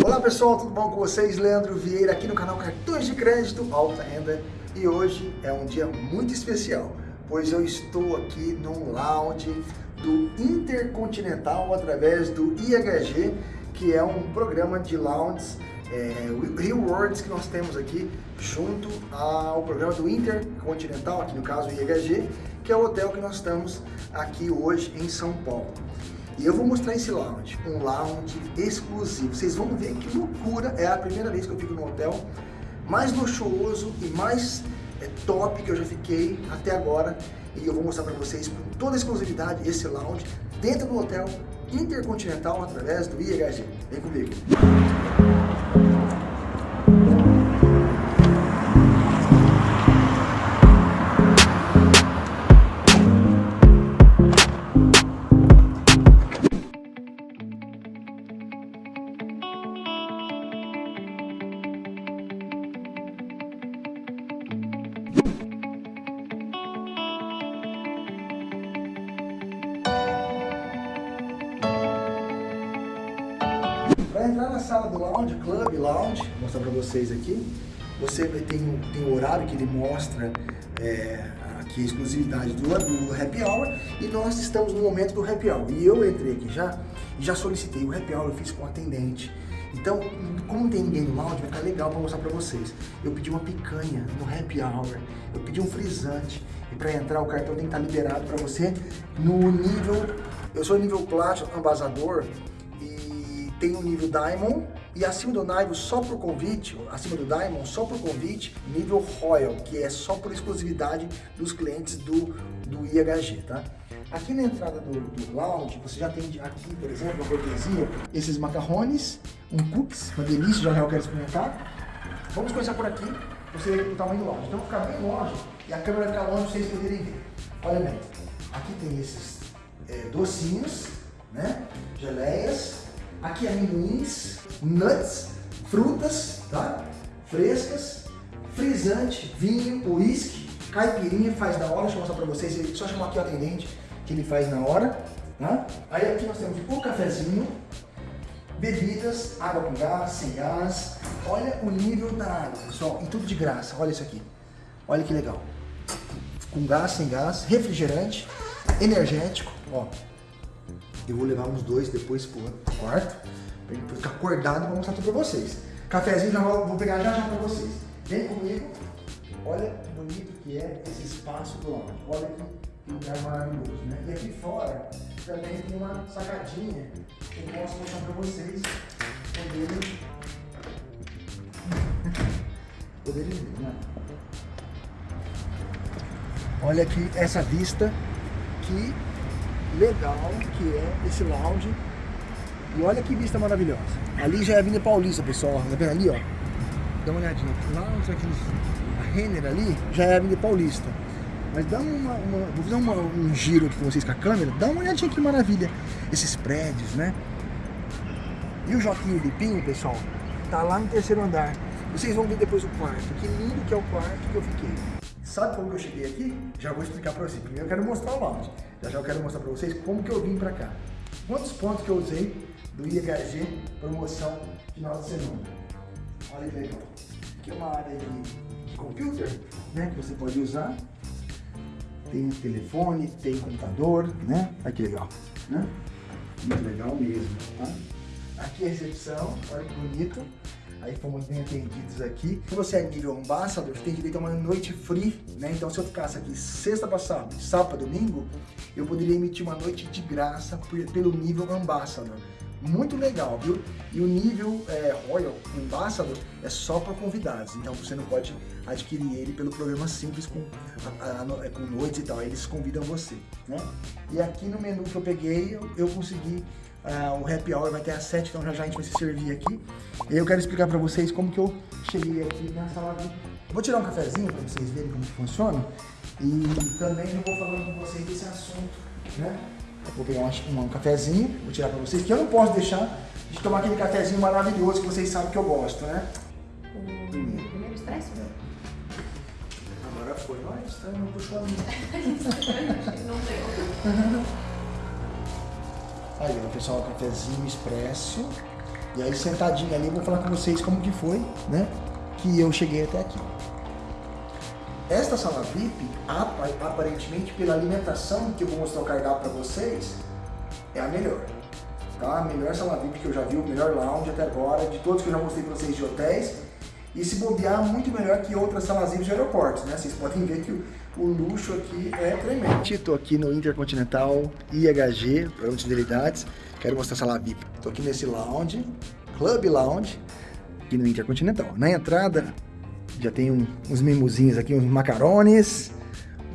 Olá pessoal, tudo bom com vocês? Leandro Vieira aqui no canal Cartões de Crédito Alta Renda e hoje é um dia muito especial, pois eu estou aqui num lounge do Intercontinental através do IHG, que é um programa de lounges é, rewards que nós temos aqui junto ao programa do Intercontinental, aqui no caso o IHG, que é o hotel que nós estamos aqui hoje em São Paulo. E eu vou mostrar esse lounge, um lounge exclusivo. Vocês vão ver que loucura, é a primeira vez que eu fico no hotel mais luxuoso e mais é, top que eu já fiquei até agora. E eu vou mostrar para vocês com toda a exclusividade esse lounge dentro do hotel Intercontinental através do IHG. Vem comigo. Para entrar na sala do lounge, club lounge, vou mostrar para vocês aqui, você tem, tem o horário que ele mostra é, aqui a exclusividade do, do happy hour e nós estamos no momento do happy hour. E eu entrei aqui já e já solicitei o happy hour, eu fiz com o atendente. Então, como não tem ninguém no lounge, vai ficar legal para mostrar para vocês. Eu pedi uma picanha no happy hour, eu pedi um frisante e para entrar o cartão tem que estar liberado para você no nível, eu sou nível Platinum Ambasador, tem o nível Diamond e acima do nível só por convite, acima do Diamond só por convite, nível Royal, que é só por exclusividade dos clientes do, do IHG, tá? Aqui na entrada do, do lounge, você já tem aqui, por exemplo, uma cortesia, esses macarrones, um cookies, uma delícia, já já eu quero experimentar. Vamos começar por aqui, você ver o tamanho do lounge. Então, ficar bem longe e a câmera vai ficar longe para vocês poderem ver. Olha bem, aqui tem esses é, docinhos, né, geleias, Aqui amendoins, nuts, frutas, tá? Frescas, frisante, vinho, uísque, caipirinha, faz da hora, deixa eu mostrar pra vocês, ele só chamar aqui o atendente, que ele faz na hora, tá? Aí aqui nós temos o cafezinho, bebidas, água com gás, sem gás, olha o nível da água, pessoal, e tudo de graça, olha isso aqui, olha que legal, com gás, sem gás, refrigerante, energético, ó, eu vou levar uns dois depois pro quarto, pra ele ficar acordado pra mostrar tudo pra vocês. Cafézinho já vou, vou pegar já já pra vocês. Vem comigo. Olha que bonito que é esse espaço do lounge. Olha que lugar maravilhoso, né? E aqui fora também tem uma sacadinha que eu posso mostrar pra vocês poderem, poderem ver, né? Olha aqui essa vista que legal que é esse lounge. E olha que vista maravilhosa. Ali já é a Avenida Paulista, pessoal. Tá vendo ali, ó? Dá uma olhadinha. Lá aqueles, a Renner ali já é a Avenida Paulista. Mas dá uma, uma vou fazer uma, um giro aqui com vocês com a câmera. Dá uma olhadinha que maravilha. Esses prédios, né? E o Joaquim Lipinho, pessoal, tá lá no terceiro andar. Vocês vão ver depois o quarto. Que lindo que é o quarto que eu fiquei. Sabe como que eu cheguei aqui? Já vou explicar para vocês. Primeiro eu quero mostrar o lounge. Já já eu quero mostrar para vocês como que eu vim para cá. Quantos pontos que eu usei do IHG promoção final de semana. Olha que legal. Aqui é uma área de, de computer, né? Que você pode usar. Tem telefone, tem computador, né? Olha que legal, né? Muito legal mesmo, tá? Aqui é a recepção, olha que bonito. Aí fomos bem atendidos aqui. Se você é nível ambassador, você tem direito a uma noite free, né? Então se eu ficasse aqui sexta passada, sábado, domingo, eu poderia emitir uma noite de graça pelo nível ambassador. Muito legal, viu? E o nível é, Royal Ambassador é só para convidados, então você não pode adquirir ele pelo programa simples com, a, a, com noites e tal, aí eles convidam você, né? E aqui no menu que eu peguei, eu, eu consegui Uh, o happy hour vai ter às 7, então já já a gente vai se servir aqui. E eu quero explicar pra vocês como que eu cheguei aqui na sala de... Vou tirar um cafezinho pra vocês verem como que funciona. E também eu vou falando com vocês desse assunto, né? vou pegar um, um cafezinho, vou tirar pra vocês, que eu não posso deixar de tomar aquele cafezinho maravilhoso que vocês sabem que eu gosto, né? Primeiro, primeiro expresso, né? Agora foi, mas não puxou a minha. não deu. Aí, pessoal, cafezinho expresso. E aí sentadinho ali eu vou falar com vocês como que foi, né? Que eu cheguei até aqui. Esta sala VIP, aparentemente pela alimentação que eu vou mostrar o cardápio para vocês, é a melhor. Tá? A melhor sala VIP que eu já vi, o melhor lounge até agora, de todos que eu já mostrei para vocês de hotéis. E se bobear, muito melhor que outras salas VIP de aeroportos, né? Vocês podem ver que o, luxo aqui é tremendo. Estou aqui no Intercontinental IHG, Programa de Fidelidades. Quero mostrar a sala VIP. Estou aqui nesse lounge, Club Lounge, aqui no Intercontinental. Na entrada, já tem um, uns mimozinhos aqui, uns macarones,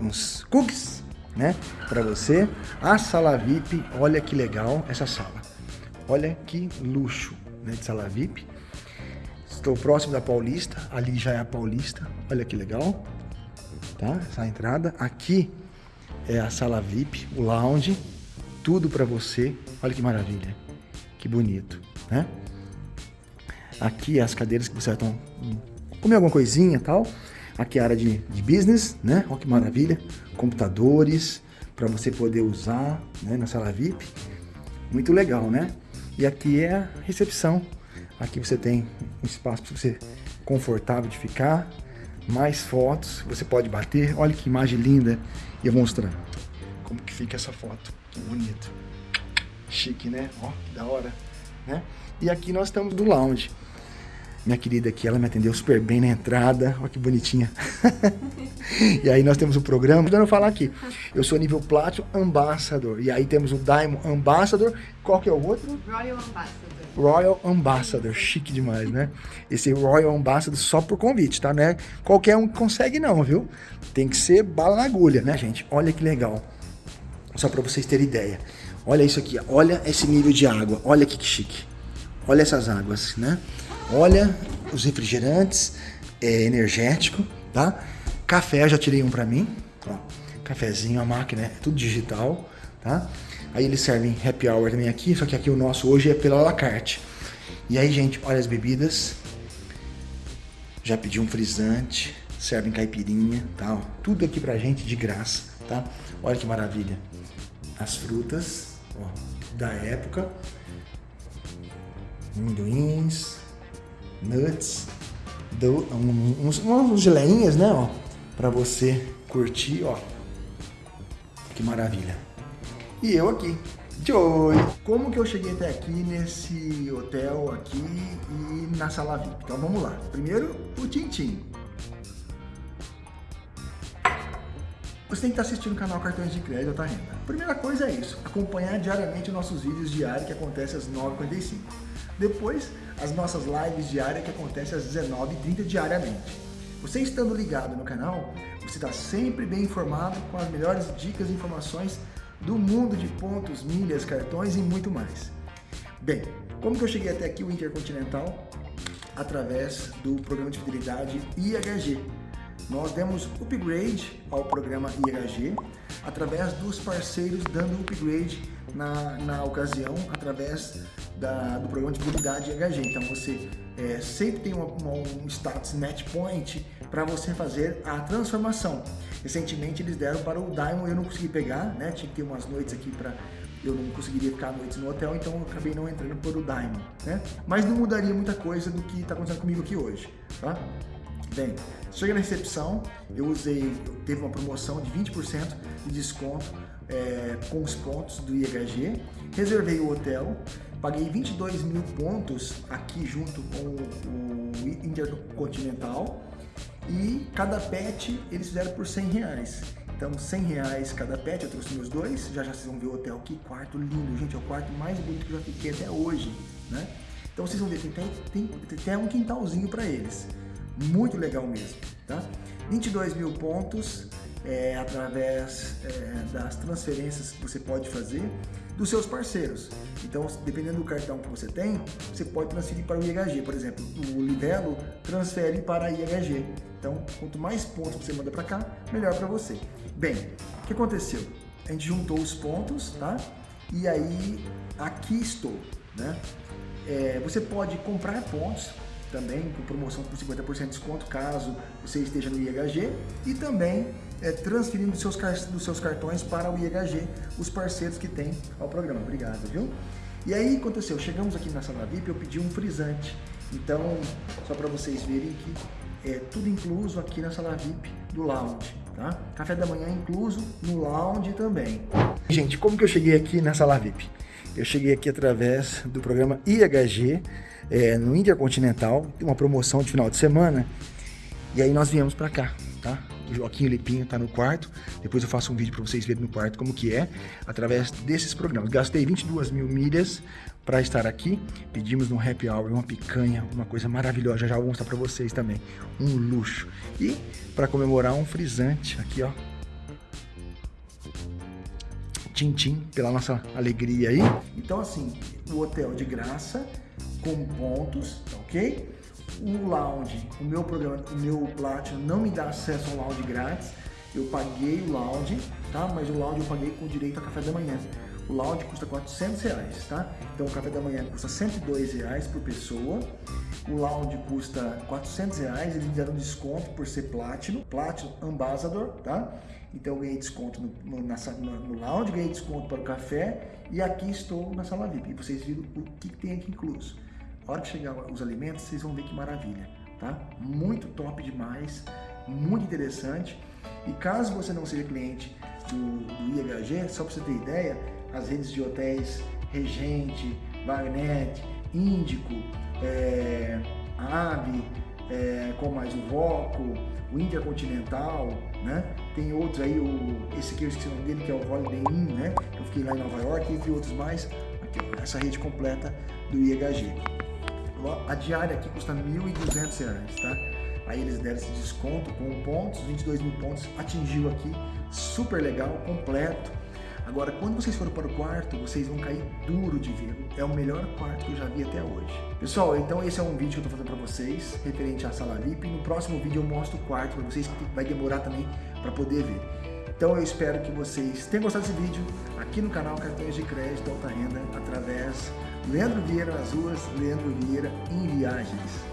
uns cookies, né? Para você. A sala VIP, olha que legal essa sala. Olha que luxo né, de sala VIP. Estou próximo da Paulista, ali já é a Paulista. Olha que legal, tá? Essa entrada. Aqui é a sala VIP, o lounge, tudo para você. Olha que maravilha, que bonito, né? Aqui as cadeiras que você vai comer alguma coisinha tal. Aqui é a área de, de business, né? Olha que maravilha. Computadores para você poder usar né, na sala VIP. Muito legal, né? E aqui é a recepção. Aqui você tem um espaço para você confortável de ficar. Mais fotos, você pode bater. Olha que imagem linda. E eu vou mostrar como que fica essa foto. Que bonito. Chique, né? Ó, que da hora. Né? E aqui nós estamos do lounge. Minha querida aqui, ela me atendeu super bem na entrada. Olha que bonitinha. e aí nós temos o programa. Dando falar aqui. Eu sou nível Platinum Ambassador. E aí temos o Diamond Ambassador. Qual que é o outro? Royal Ambassador. Royal Ambassador, chique demais, né? Esse Royal Ambassador só por convite, tá? Não é qualquer um que consegue não, viu? Tem que ser bala na agulha, né, gente? Olha que legal. Só para vocês terem ideia. Olha isso aqui, olha esse nível de água, olha que chique. Olha essas águas, né? Olha os refrigerantes, é energético, tá? Café, já tirei um para mim, ó. Cafezinho, a máquina é tudo digital, tá? Aí eles servem happy hour também aqui, só que aqui o nosso hoje é pela la carte. E aí, gente, olha as bebidas. Já pedi um frisante, servem caipirinha, tá? Ó, tudo aqui pra gente de graça, tá? Olha que maravilha. As frutas, ó, da época. Amendoins, nuts, do, uns, uns geleinhas, né, ó, pra você curtir, ó. Que maravilha. E eu aqui, Joy. Como que eu cheguei até aqui nesse hotel aqui e na sala VIP? Então vamos lá. Primeiro, o Tintim. Você tem que estar assistindo o canal Cartões de Crédito Alta Renda. Primeira coisa é isso, acompanhar diariamente os nossos vídeos diários que acontecem às 9h45. Depois, as nossas lives diárias que acontecem às 19h30 diariamente. Você estando ligado no canal, você está sempre bem informado com as melhores dicas e informações do mundo de pontos, milhas, cartões e muito mais. Bem, como que eu cheguei até aqui o Intercontinental? Através do programa de fidelidade IHG. Nós demos upgrade ao programa IHG através dos parceiros dando upgrade na, na ocasião, através da, do programa de fidelidade IHG. Então você é, sempre tem uma, uma, um status match point para você fazer a transformação. Recentemente eles deram para o Diamond, eu não consegui pegar, né? Tinha que ter umas noites aqui para eu não conseguiria ficar noites no hotel, então eu acabei não entrando por o Diamond, né? Mas não mudaria muita coisa do que está acontecendo comigo aqui hoje, tá? Bem, chega na recepção, eu usei, teve uma promoção de 20% de desconto é, com os pontos do IHG, reservei o hotel, paguei 22 mil pontos aqui junto com o Intercontinental e cada pet eles fizeram por 100 reais. Então 100 reais cada pet, eu trouxe meus dois, já já vocês vão ver o hotel aqui, quarto lindo, gente, é o quarto mais bonito que eu já fiquei até hoje, né? Então vocês vão ver, tem, tem, tem até um quintalzinho para eles, muito legal mesmo, tá? 22 mil pontos, é, através é, das transferências que você pode fazer dos seus parceiros. Então, dependendo do cartão que você tem, você pode transferir para o IHG. Por exemplo, o Livelo transfere para a IHG. Então, quanto mais pontos você manda para cá, melhor para você. Bem, o que aconteceu? A gente juntou os pontos, tá? E aí, aqui estou, né? É, você pode comprar pontos também com promoção por 50% de desconto caso você esteja no IHG e também é, transferindo dos seus, dos seus cartões para o IHG, os parceiros que tem ao programa. Obrigado, viu? E aí aconteceu, chegamos aqui na sala VIP, eu pedi um frisante. Então, só para vocês verem que é tudo incluso aqui na sala VIP do lounge, tá? Café da manhã incluso no lounge também. Gente, como que eu cheguei aqui na sala VIP? Eu cheguei aqui através do programa IHG, é, no Intercontinental, uma promoção de final de semana, e aí nós viemos para cá, tá? O Joaquim Lipinho tá no quarto, depois eu faço um vídeo para vocês verem no quarto como que é, através desses programas. Gastei 22 mil milhas para estar aqui, pedimos no Happy Hour uma picanha, uma coisa maravilhosa, já, já vou mostrar para vocês também, um luxo. E para comemorar um frisante aqui, ó, Tintim, pela nossa alegria aí. Então assim, o hotel de graça, com pontos, tá ok? O lounge, o meu programa, o meu Platinum não me dá acesso ao lounge grátis. Eu paguei o lounge, tá? Mas o lounge eu paguei com direito a café da manhã. O lounge custa 400 reais, tá? Então o café da manhã custa 102 reais por pessoa. O lounge custa 400 reais. Eles me deram desconto por ser Platinum, Platinum Ambassador, tá? Então eu ganhei desconto no, no, na, no, lounge, ganhei desconto para o café e aqui estou na sala VIP. E vocês viram o que, que tem aqui incluso. A hora que chegar os alimentos, vocês vão ver que maravilha, tá? Muito top demais, muito interessante. E caso você não seja cliente do, do IHG, só para você ter ideia, as redes de hotéis Regente, Wagner, Índico, é, AVE, é, com mais o Voco, o Intercontinental, né? Tem outros aí, o, esse aqui eu esqueci o nome dele, que é o Holiday Inn, né? Eu fiquei lá em Nova York, entre outros mais. Aqui, essa rede completa do IHG. A diária aqui custa R$ 1.200, tá? Aí eles deram esse desconto com pontos, 22 mil pontos, atingiu aqui, super legal, completo. Agora, quando vocês forem para o quarto, vocês vão cair duro de ver. É o melhor quarto que eu já vi até hoje. Pessoal, então esse é um vídeo que eu estou fazendo para vocês, referente à sala VIP. No próximo vídeo eu mostro o quarto para vocês, que vai demorar também para poder ver. Então eu espero que vocês tenham gostado desse vídeo aqui no canal Cartões de Crédito Alta Renda, através Leandro Vieira nas ruas, Leandro Vieira em Viagens.